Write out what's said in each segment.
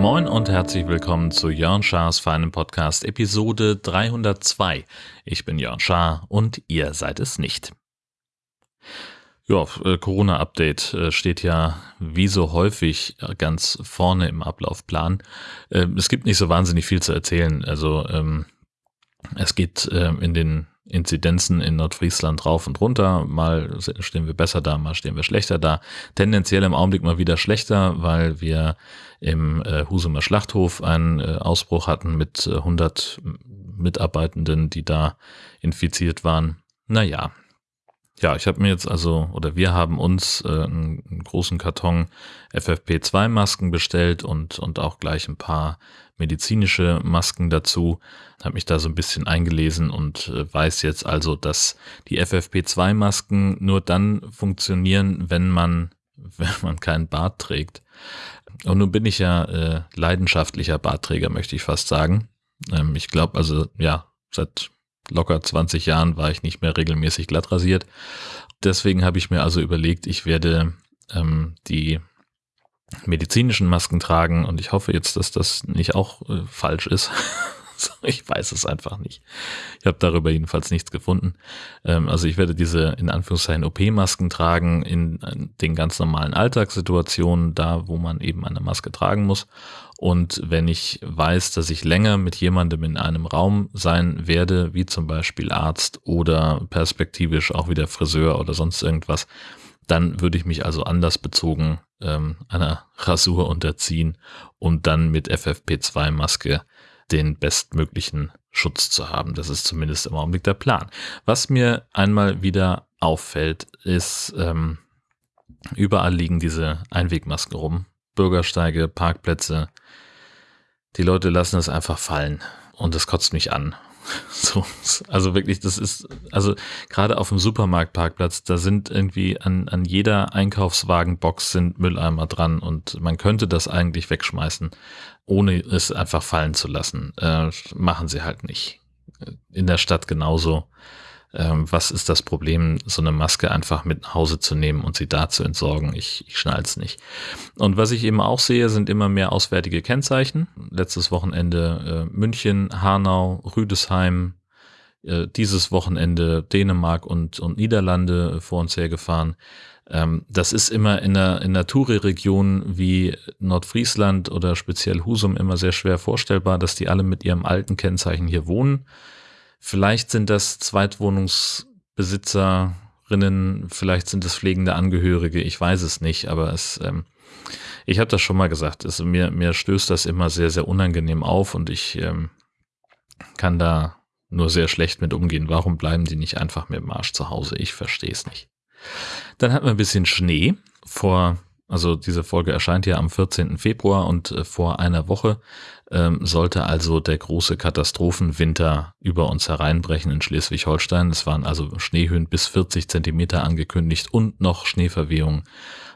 Moin und herzlich willkommen zu Jörn Schars feinem Podcast Episode 302. Ich bin Jörn Schaar und ihr seid es nicht. Ja, äh, Corona-Update äh, steht ja wie so häufig ganz vorne im Ablaufplan. Ähm, es gibt nicht so wahnsinnig viel zu erzählen. Also ähm, es geht ähm, in den Inzidenzen in Nordfriesland rauf und runter. Mal stehen wir besser da, mal stehen wir schlechter da. Tendenziell im Augenblick mal wieder schlechter, weil wir im äh, Husumer Schlachthof einen äh, Ausbruch hatten mit äh, 100 Mitarbeitenden, die da infiziert waren. Naja, ja, ich habe mir jetzt also, oder wir haben uns äh, einen, einen großen Karton FFP2-Masken bestellt und, und auch gleich ein paar medizinische Masken dazu. Habe mich da so ein bisschen eingelesen und äh, weiß jetzt also, dass die FFP2-Masken nur dann funktionieren, wenn man, wenn man keinen Bart trägt. Und nun bin ich ja äh, leidenschaftlicher Bartträger, möchte ich fast sagen. Ähm, ich glaube also, ja, seit locker 20 Jahren war ich nicht mehr regelmäßig glatt rasiert. Deswegen habe ich mir also überlegt, ich werde ähm, die medizinischen Masken tragen und ich hoffe jetzt, dass das nicht auch äh, falsch ist. ich weiß es einfach nicht. Ich habe darüber jedenfalls nichts gefunden. Ähm, also ich werde diese in Anführungszeichen OP-Masken tragen in, in den ganz normalen Alltagssituationen, da wo man eben eine Maske tragen muss. Und wenn ich weiß, dass ich länger mit jemandem in einem Raum sein werde, wie zum Beispiel Arzt oder perspektivisch auch wieder Friseur oder sonst irgendwas, dann würde ich mich also anders bezogen ähm, einer Rasur unterziehen und dann mit FFP2-Maske den bestmöglichen Schutz zu haben. Das ist zumindest im Augenblick der Plan. Was mir einmal wieder auffällt, ist, ähm, überall liegen diese Einwegmasken rum. Bürgersteige, Parkplätze, die Leute lassen es einfach fallen und das kotzt mich an. So, also wirklich, das ist, also gerade auf dem Supermarktparkplatz, da sind irgendwie an, an jeder Einkaufswagenbox sind Mülleimer dran und man könnte das eigentlich wegschmeißen, ohne es einfach fallen zu lassen. Äh, machen sie halt nicht. In der Stadt genauso was ist das Problem, so eine Maske einfach mit nach Hause zu nehmen und sie da zu entsorgen? Ich, ich schnall's nicht. Und was ich eben auch sehe, sind immer mehr auswärtige Kennzeichen. Letztes Wochenende äh, München, Hanau, Rüdesheim, äh, dieses Wochenende Dänemark und, und Niederlande vor uns hergefahren. Ähm, das ist immer in einer, in einer Touri-Region wie Nordfriesland oder speziell Husum immer sehr schwer vorstellbar, dass die alle mit ihrem alten Kennzeichen hier wohnen. Vielleicht sind das Zweitwohnungsbesitzerinnen, vielleicht sind es pflegende Angehörige, ich weiß es nicht, aber es, ähm, ich habe das schon mal gesagt, es, mir, mir stößt das immer sehr, sehr unangenehm auf und ich ähm, kann da nur sehr schlecht mit umgehen. Warum bleiben die nicht einfach mit dem Arsch zu Hause? Ich verstehe es nicht. Dann hatten wir ein bisschen Schnee vor also diese Folge erscheint ja am 14. Februar und äh, vor einer Woche ähm, sollte also der große Katastrophenwinter über uns hereinbrechen in Schleswig-Holstein. Es waren also Schneehöhen bis 40 Zentimeter angekündigt und noch Schneeverwehungen.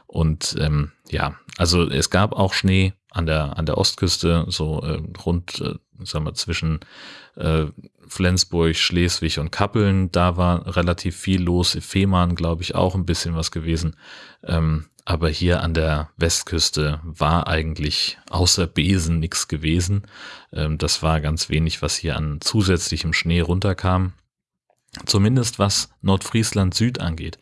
Und ähm, ja, also es gab auch Schnee an der an der Ostküste, so äh, rund, äh, sagen wir zwischen äh, Flensburg, Schleswig und Kappeln. Da war relativ viel los. Fehmarn, glaube ich, auch ein bisschen was gewesen. Ähm, aber hier an der Westküste war eigentlich außer Besen nichts gewesen. Ähm, das war ganz wenig, was hier an zusätzlichem Schnee runterkam. Zumindest was Nordfriesland Süd angeht.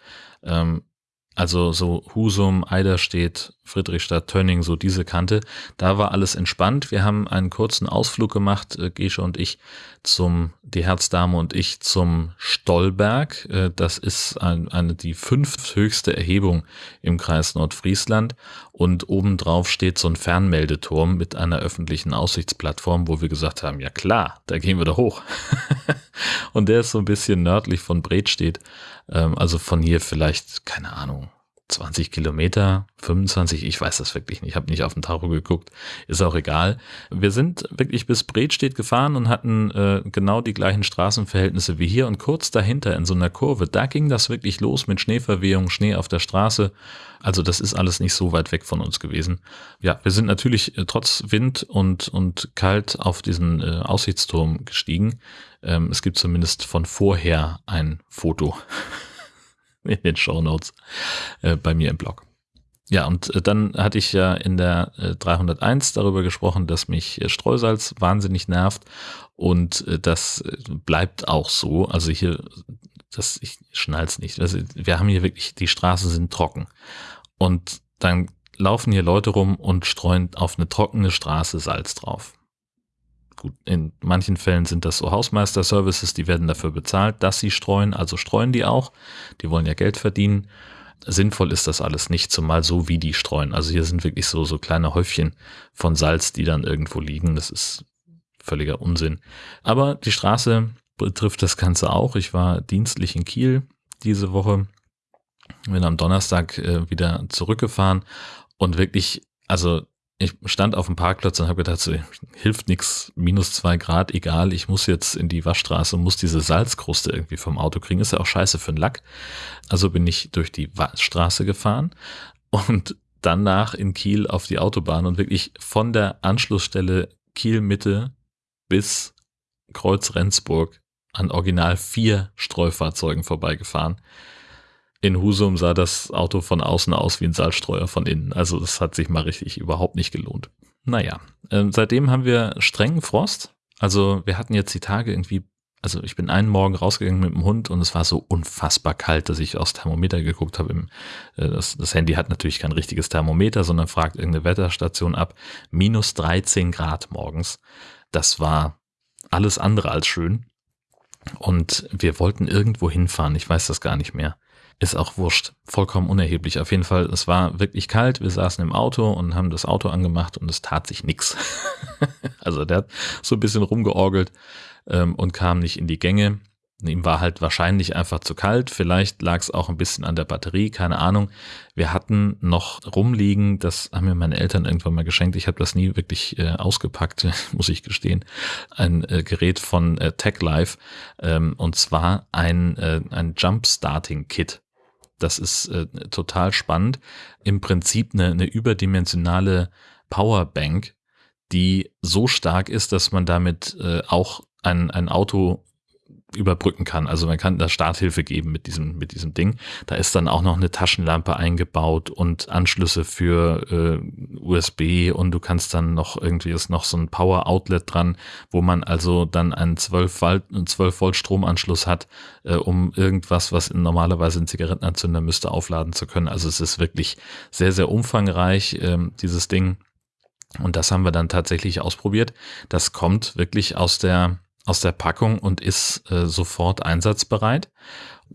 Also so Husum, Eiderstedt, Friedrichstadt, Tönning, so diese Kante, da war alles entspannt. Wir haben einen kurzen Ausflug gemacht, äh, Gesche und ich, zum, die Herzdame und ich zum Stollberg. Äh, das ist ein, eine, die fünfthöchste Erhebung im Kreis Nordfriesland und obendrauf steht so ein Fernmeldeturm mit einer öffentlichen Aussichtsplattform, wo wir gesagt haben, ja klar, da gehen wir da hoch. und der ist so ein bisschen nördlich von Bredstedt. Ähm, also von hier vielleicht, keine Ahnung, 20 Kilometer, 25, ich weiß das wirklich nicht, ich habe nicht auf den Tacho geguckt, ist auch egal. Wir sind wirklich bis Bredstedt gefahren und hatten äh, genau die gleichen Straßenverhältnisse wie hier und kurz dahinter in so einer Kurve, da ging das wirklich los mit Schneeverwehung, Schnee auf der Straße. Also das ist alles nicht so weit weg von uns gewesen. Ja, wir sind natürlich äh, trotz Wind und, und kalt auf diesen äh, Aussichtsturm gestiegen. Ähm, es gibt zumindest von vorher ein Foto in den Show Notes äh, bei mir im Blog. Ja, und äh, dann hatte ich ja in der äh, 301 darüber gesprochen, dass mich äh, Streusalz wahnsinnig nervt und äh, das äh, bleibt auch so. Also hier, das, ich schnall's nicht. Also wir haben hier wirklich, die Straßen sind trocken und dann laufen hier Leute rum und streuen auf eine trockene Straße Salz drauf. Gut, in manchen Fällen sind das so Hausmeister-Services, die werden dafür bezahlt, dass sie streuen, also streuen die auch. Die wollen ja Geld verdienen. Sinnvoll ist das alles nicht, zumal so wie die streuen. Also hier sind wirklich so, so kleine Häufchen von Salz, die dann irgendwo liegen. Das ist völliger Unsinn. Aber die Straße betrifft das Ganze auch. Ich war dienstlich in Kiel diese Woche, bin am Donnerstag äh, wieder zurückgefahren und wirklich, also ich stand auf dem Parkplatz und habe gedacht, so, hilft nichts, minus zwei Grad, egal, ich muss jetzt in die Waschstraße und muss diese Salzkruste irgendwie vom Auto kriegen. Ist ja auch scheiße für den Lack. Also bin ich durch die Waschstraße gefahren und danach in Kiel auf die Autobahn und wirklich von der Anschlussstelle Kiel Mitte bis Kreuz Rendsburg an original vier Streufahrzeugen vorbeigefahren in Husum sah das Auto von außen aus wie ein Salzstreuer von innen. Also das hat sich mal richtig überhaupt nicht gelohnt. Naja, äh, seitdem haben wir strengen Frost. Also wir hatten jetzt die Tage irgendwie, also ich bin einen Morgen rausgegangen mit dem Hund und es war so unfassbar kalt, dass ich aufs Thermometer geguckt habe. Im, äh, das, das Handy hat natürlich kein richtiges Thermometer, sondern fragt irgendeine Wetterstation ab. Minus 13 Grad morgens. Das war alles andere als schön. Und wir wollten irgendwo hinfahren. Ich weiß das gar nicht mehr. Ist auch wurscht. Vollkommen unerheblich. Auf jeden Fall, es war wirklich kalt. Wir saßen im Auto und haben das Auto angemacht und es tat sich nichts. also der hat so ein bisschen rumgeorgelt ähm, und kam nicht in die Gänge. Ihm war halt wahrscheinlich einfach zu kalt. Vielleicht lag es auch ein bisschen an der Batterie, keine Ahnung. Wir hatten noch rumliegen, das haben mir meine Eltern irgendwann mal geschenkt. Ich habe das nie wirklich äh, ausgepackt, muss ich gestehen. Ein äh, Gerät von äh, TechLife ähm, und zwar ein, äh, ein Jump-Starting-Kit. Das ist äh, total spannend. Im Prinzip eine, eine überdimensionale Powerbank, die so stark ist, dass man damit äh, auch ein, ein Auto überbrücken kann. Also man kann da Starthilfe geben mit diesem, mit diesem Ding. Da ist dann auch noch eine Taschenlampe eingebaut und Anschlüsse für äh, USB und du kannst dann noch irgendwie ist noch so ein Power Outlet dran, wo man also dann einen 12 Volt, 12 Volt Stromanschluss hat, äh, um irgendwas, was normalerweise ein Zigarettenanzünder müsste, aufladen zu können. Also es ist wirklich sehr, sehr umfangreich, äh, dieses Ding. Und das haben wir dann tatsächlich ausprobiert. Das kommt wirklich aus der aus der Packung und ist äh, sofort einsatzbereit.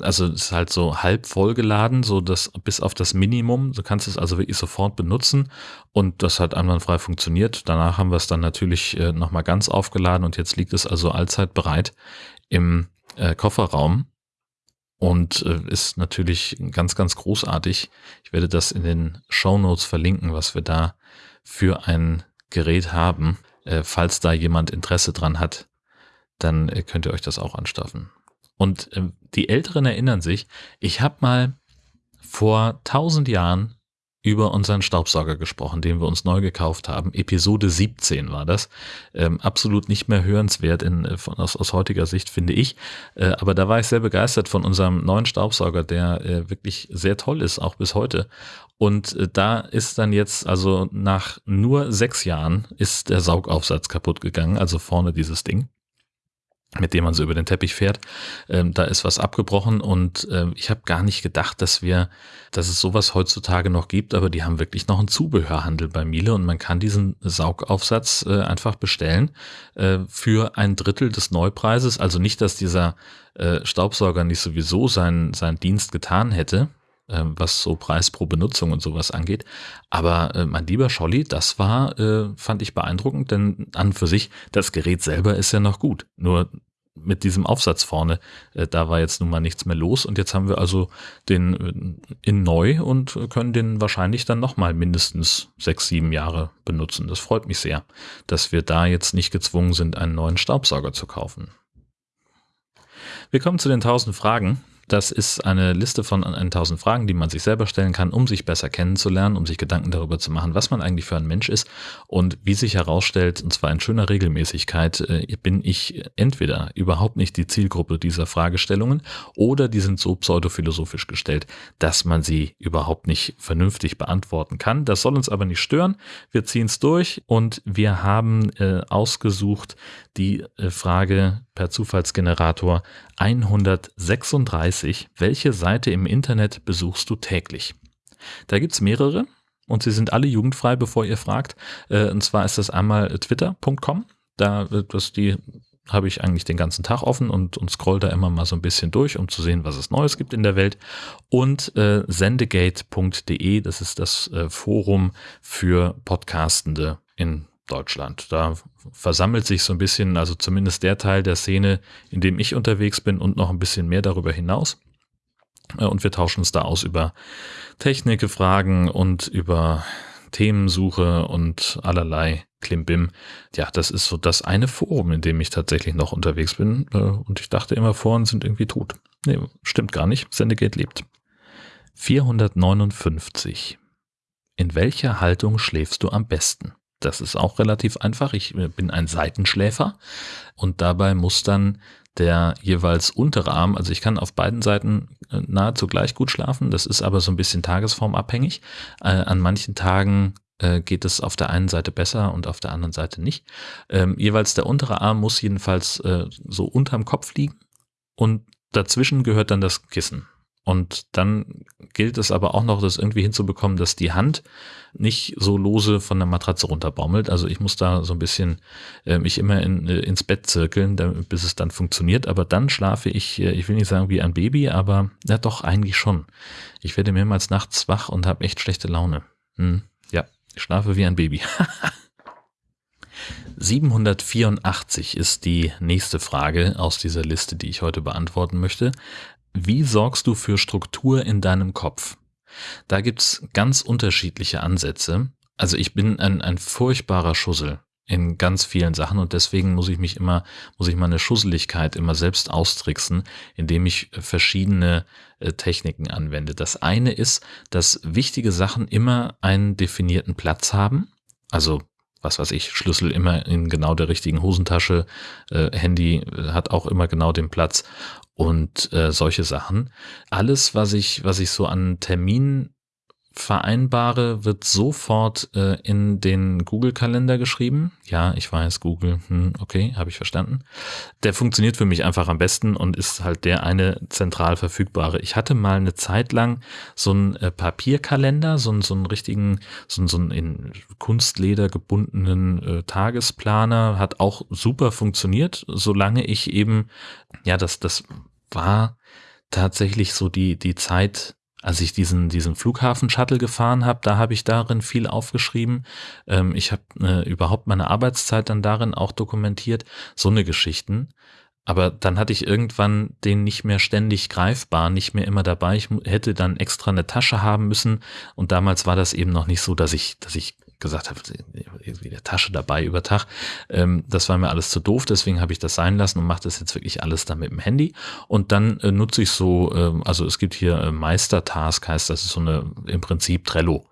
Also ist halt so halb vollgeladen, so das bis auf das Minimum. Du kannst es also wirklich sofort benutzen und das hat einwandfrei funktioniert. Danach haben wir es dann natürlich äh, nochmal ganz aufgeladen und jetzt liegt es also allzeit bereit im äh, Kofferraum und äh, ist natürlich ganz, ganz großartig. Ich werde das in den Show Notes verlinken, was wir da für ein Gerät haben, äh, falls da jemand Interesse dran hat, dann äh, könnt ihr euch das auch anstaffen. Und äh, die Älteren erinnern sich, ich habe mal vor tausend Jahren über unseren Staubsauger gesprochen, den wir uns neu gekauft haben. Episode 17 war das. Ähm, absolut nicht mehr hörenswert in, äh, von, aus, aus heutiger Sicht, finde ich. Äh, aber da war ich sehr begeistert von unserem neuen Staubsauger, der äh, wirklich sehr toll ist, auch bis heute. Und äh, da ist dann jetzt, also nach nur sechs Jahren, ist der Saugaufsatz kaputt gegangen, also vorne dieses Ding mit dem man so über den Teppich fährt. Ähm, da ist was abgebrochen und äh, ich habe gar nicht gedacht, dass wir, dass es sowas heutzutage noch gibt, aber die haben wirklich noch einen Zubehörhandel bei Miele und man kann diesen Saugaufsatz äh, einfach bestellen äh, für ein Drittel des Neupreises. Also nicht, dass dieser äh, Staubsauger nicht sowieso seinen, seinen Dienst getan hätte, was so Preis pro Benutzung und sowas angeht. Aber äh, mein lieber Scholli, das war, äh, fand ich beeindruckend, denn an für sich, das Gerät selber ist ja noch gut. Nur mit diesem Aufsatz vorne, äh, da war jetzt nun mal nichts mehr los und jetzt haben wir also den äh, in neu und können den wahrscheinlich dann nochmal mindestens sechs, sieben Jahre benutzen. Das freut mich sehr, dass wir da jetzt nicht gezwungen sind, einen neuen Staubsauger zu kaufen. Wir kommen zu den tausend Fragen. Das ist eine Liste von 1000 Fragen, die man sich selber stellen kann, um sich besser kennenzulernen, um sich Gedanken darüber zu machen, was man eigentlich für ein Mensch ist. Und wie sich herausstellt, und zwar in schöner Regelmäßigkeit, äh, bin ich entweder überhaupt nicht die Zielgruppe dieser Fragestellungen oder die sind so pseudophilosophisch gestellt, dass man sie überhaupt nicht vernünftig beantworten kann. Das soll uns aber nicht stören. Wir ziehen es durch und wir haben äh, ausgesucht die äh, Frage per Zufallsgenerator 136. Welche Seite im Internet besuchst du täglich? Da gibt es mehrere und sie sind alle jugendfrei, bevor ihr fragt. Äh, und zwar ist das einmal twitter.com. Da das die habe ich eigentlich den ganzen Tag offen und, und scroll da immer mal so ein bisschen durch, um zu sehen, was es Neues gibt in der Welt. Und äh, sendegate.de, das ist das äh, Forum für Podcastende in Deutschland. Da versammelt sich so ein bisschen, also zumindest der Teil der Szene, in dem ich unterwegs bin und noch ein bisschen mehr darüber hinaus. Äh, und wir tauschen uns da aus über Technik, Fragen und über Themensuche und allerlei Klimbim. Ja, das ist so das eine Forum, in dem ich tatsächlich noch unterwegs bin. Äh, und ich dachte immer, Foren sind irgendwie tot. Nee, stimmt gar nicht. Sendegate lebt. 459. In welcher Haltung schläfst du am besten? Das ist auch relativ einfach. Ich äh, bin ein Seitenschläfer und dabei muss dann der jeweils untere Arm, also ich kann auf beiden Seiten äh, nahezu gleich gut schlafen. Das ist aber so ein bisschen tagesformabhängig. Äh, an manchen Tagen geht es auf der einen Seite besser und auf der anderen Seite nicht. Ähm, jeweils der untere Arm muss jedenfalls so unterm Kopf liegen und dazwischen gehört dann das Kissen. Und dann gilt es aber auch noch, das irgendwie hinzubekommen, dass die Hand nicht so lose von der Matratze runterbaumelt. Also ich muss da so ein bisschen äh, mich immer in, äh, ins Bett zirkeln, damit, bis es dann funktioniert. Aber dann schlafe ich, äh, ich will nicht sagen wie ein Baby, aber ja doch eigentlich schon. Ich werde mehrmals nachts wach und habe echt schlechte Laune. Hm, ja, ich schlafe wie ein Baby. 784 ist die nächste Frage aus dieser Liste, die ich heute beantworten möchte. Wie sorgst du für Struktur in deinem Kopf? Da gibt's ganz unterschiedliche Ansätze. Also ich bin ein, ein furchtbarer Schussel in ganz vielen Sachen und deswegen muss ich mich immer, muss ich meine Schusseligkeit immer selbst austricksen, indem ich verschiedene äh, Techniken anwende. Das eine ist, dass wichtige Sachen immer einen definierten Platz haben. Also was weiß ich, Schlüssel immer in genau der richtigen Hosentasche, äh, Handy äh, hat auch immer genau den Platz und äh, solche Sachen. Alles, was ich, was ich so an Terminen vereinbare, wird sofort äh, in den Google-Kalender geschrieben. Ja, ich weiß, Google, hm, okay, habe ich verstanden. Der funktioniert für mich einfach am besten und ist halt der eine zentral verfügbare. Ich hatte mal eine Zeit lang so einen äh, Papierkalender, so einen, so einen richtigen, so einen, so einen in Kunstleder gebundenen äh, Tagesplaner, hat auch super funktioniert, solange ich eben, ja, das, das war tatsächlich so die, die Zeit, als ich diesen, diesen Flughafen-Shuttle gefahren habe, da habe ich darin viel aufgeschrieben. Ähm, ich habe äh, überhaupt meine Arbeitszeit dann darin auch dokumentiert. So eine Geschichten. Aber dann hatte ich irgendwann den nicht mehr ständig greifbar, nicht mehr immer dabei. Ich hätte dann extra eine Tasche haben müssen. Und damals war das eben noch nicht so, dass ich, dass ich gesagt habe, irgendwie der Tasche dabei über Tag. Ähm, das war mir alles zu doof, deswegen habe ich das sein lassen und mache das jetzt wirklich alles dann mit dem Handy. Und dann äh, nutze ich so, äh, also es gibt hier äh, Meistertask, heißt das ist so eine im Prinzip Trello.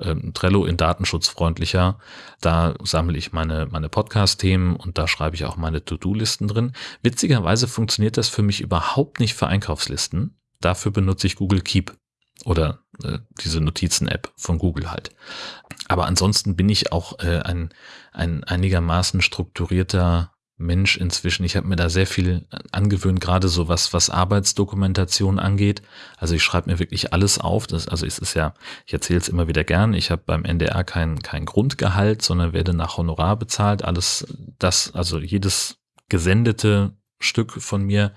Ähm, Trello in datenschutzfreundlicher. Da sammle ich meine, meine Podcast-Themen und da schreibe ich auch meine To-Do-Listen drin. Witzigerweise funktioniert das für mich überhaupt nicht für Einkaufslisten. Dafür benutze ich Google Keep oder äh, diese Notizen-App von Google halt. Aber ansonsten bin ich auch äh, ein, ein einigermaßen strukturierter Mensch inzwischen. Ich habe mir da sehr viel angewöhnt, gerade so was, was Arbeitsdokumentation angeht. Also ich schreibe mir wirklich alles auf. Das, also es ist ja, ich erzähle es immer wieder gern, ich habe beim NDR kein, kein Grundgehalt, sondern werde nach Honorar bezahlt. Alles das, also jedes gesendete Stück von mir,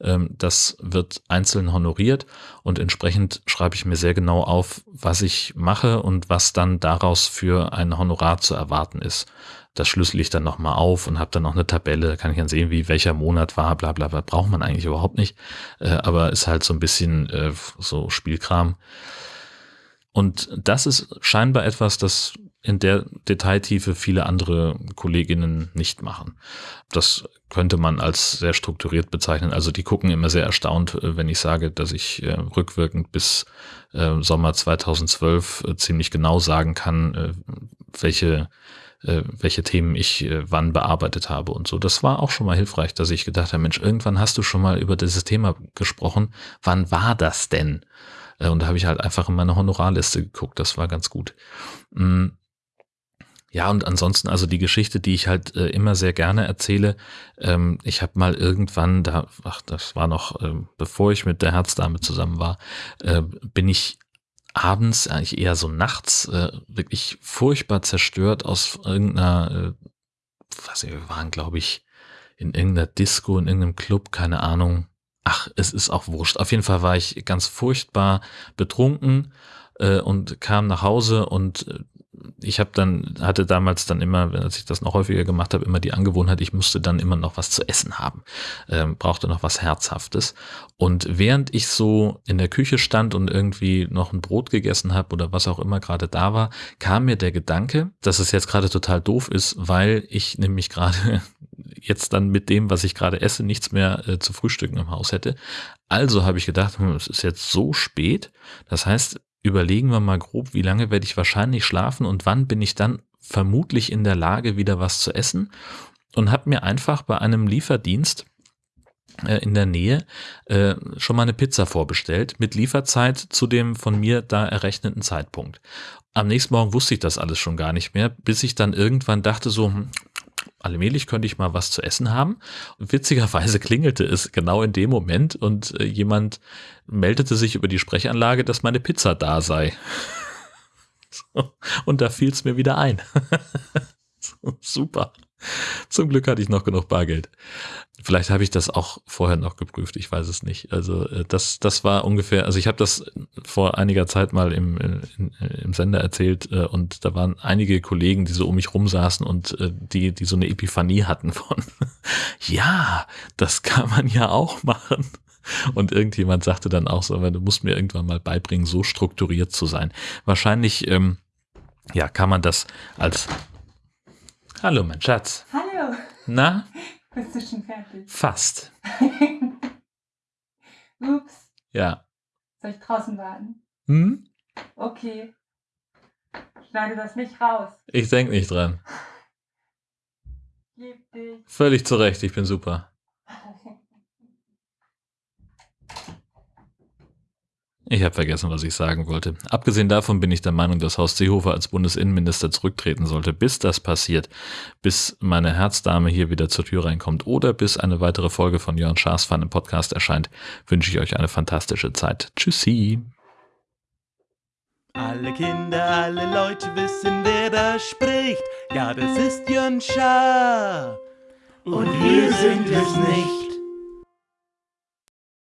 ähm, das wird einzeln honoriert und entsprechend schreibe ich mir sehr genau auf, was ich mache und was dann daraus für ein Honorar zu erwarten ist. Das schlüssel ich dann nochmal auf und habe dann noch eine Tabelle, kann ich dann sehen, wie welcher Monat war, bla bla bla. Braucht man eigentlich überhaupt nicht, äh, aber ist halt so ein bisschen äh, so Spielkram. Und das ist scheinbar etwas, das in der Detailtiefe viele andere Kolleginnen nicht machen. Das könnte man als sehr strukturiert bezeichnen. Also die gucken immer sehr erstaunt, äh, wenn ich sage, dass ich äh, rückwirkend bis äh, Sommer 2012 äh, ziemlich genau sagen kann, welche welche Themen ich wann bearbeitet habe und so. Das war auch schon mal hilfreich, dass ich gedacht habe, Mensch, irgendwann hast du schon mal über dieses Thema gesprochen. Wann war das denn? Und da habe ich halt einfach in meine Honorarliste geguckt. Das war ganz gut. Ja, und ansonsten, also die Geschichte, die ich halt äh, immer sehr gerne erzähle, ähm, ich habe mal irgendwann, da, ach, das war noch, äh, bevor ich mit der Herzdame zusammen war, äh, bin ich abends, eigentlich eher so nachts, äh, wirklich furchtbar zerstört aus irgendeiner, äh, was wir waren, glaube ich, in irgendeiner Disco, in irgendeinem Club, keine Ahnung. Ach, es ist auch wurscht. Auf jeden Fall war ich ganz furchtbar betrunken äh, und kam nach Hause und ich habe dann, hatte damals dann immer, wenn ich das noch häufiger gemacht habe, immer die Angewohnheit, ich musste dann immer noch was zu essen haben, ähm, brauchte noch was Herzhaftes. Und während ich so in der Küche stand und irgendwie noch ein Brot gegessen habe oder was auch immer gerade da war, kam mir der Gedanke, dass es jetzt gerade total doof ist, weil ich nämlich gerade jetzt dann mit dem, was ich gerade esse, nichts mehr äh, zu frühstücken im Haus hätte. Also habe ich gedacht, hm, es ist jetzt so spät. Das heißt, überlegen wir mal grob, wie lange werde ich wahrscheinlich schlafen und wann bin ich dann vermutlich in der Lage, wieder was zu essen. Und habe mir einfach bei einem Lieferdienst äh, in der Nähe äh, schon mal eine Pizza vorbestellt mit Lieferzeit zu dem von mir da errechneten Zeitpunkt. Am nächsten Morgen wusste ich das alles schon gar nicht mehr, bis ich dann irgendwann dachte so, hm, allmählich könnte ich mal was zu essen haben. Und witzigerweise klingelte es genau in dem Moment und äh, jemand meldete sich über die Sprechanlage, dass meine Pizza da sei. so, und da fiel es mir wieder ein. so, super. Zum Glück hatte ich noch genug Bargeld. Vielleicht habe ich das auch vorher noch geprüft, ich weiß es nicht. Also äh, das, das war ungefähr, also ich habe das vor einiger Zeit mal im, äh, äh, im Sender erzählt und da waren einige Kollegen, die so um mich rumsaßen und die, die so eine Epiphanie hatten von, ja, das kann man ja auch machen. Und irgendjemand sagte dann auch so, du musst mir irgendwann mal beibringen, so strukturiert zu sein. Wahrscheinlich, ähm, ja, kann man das als Hallo, mein Schatz. Hallo. Na? Bist du schon fertig? Fast. Ups. Ja. Soll ich draußen warten? Hm? Okay. Schneide das nicht raus. Ich denk nicht dran. Gib dich. Völlig zurecht, ich bin super. Ich habe vergessen, was ich sagen wollte. Abgesehen davon bin ich der Meinung, dass Horst Seehofer als Bundesinnenminister zurücktreten sollte. Bis das passiert, bis meine Herzdame hier wieder zur Tür reinkommt oder bis eine weitere Folge von Jörn Schaas Fan im Podcast erscheint, wünsche ich euch eine fantastische Zeit. Tschüssi. Alle Kinder, alle Leute wissen, wer da spricht. Ja, das ist Jörn Schaar. Und wir sind es nicht.